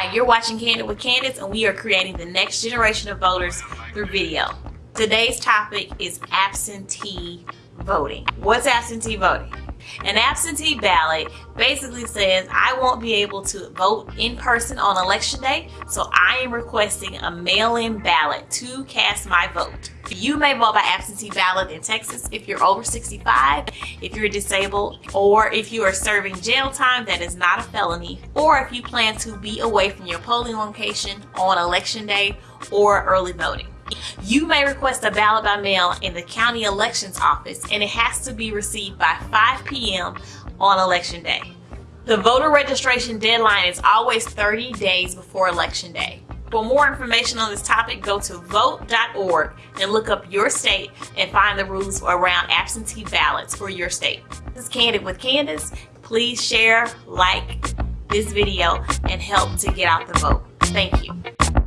Hi, you're watching Candid with Candace and we are creating the next generation of voters through video. Today's topic is absentee voting. What's absentee voting? An absentee ballot basically says I won't be able to vote in person on election day, so I am requesting a mail-in ballot to cast my vote. You may vote by absentee ballot in Texas if you're over 65, if you're disabled, or if you are serving jail time that is not a felony, or if you plan to be away from your polling location on election day or early voting. You may request a ballot by mail in the county elections office and it has to be received by 5 p.m. on election day. The voter registration deadline is always 30 days before election day. For more information on this topic, go to vote.org and look up your state and find the rules around absentee ballots for your state. This is Candid with Candace. Please share, like this video, and help to get out the vote. Thank you.